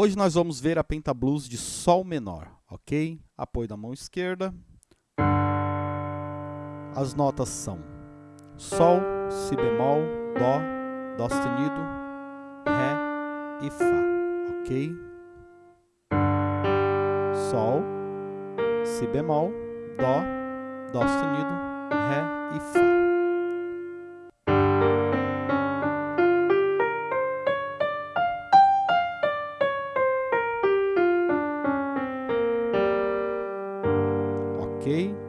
Hoje nós vamos ver a pentablues de Sol menor, ok? Apoio da mão esquerda. As notas são Sol, Si bemol, Dó, Dó sustenido, Ré e Fá, ok? Sol, Si bemol, Dó, Dó sustenido, Ré e Fá. ok?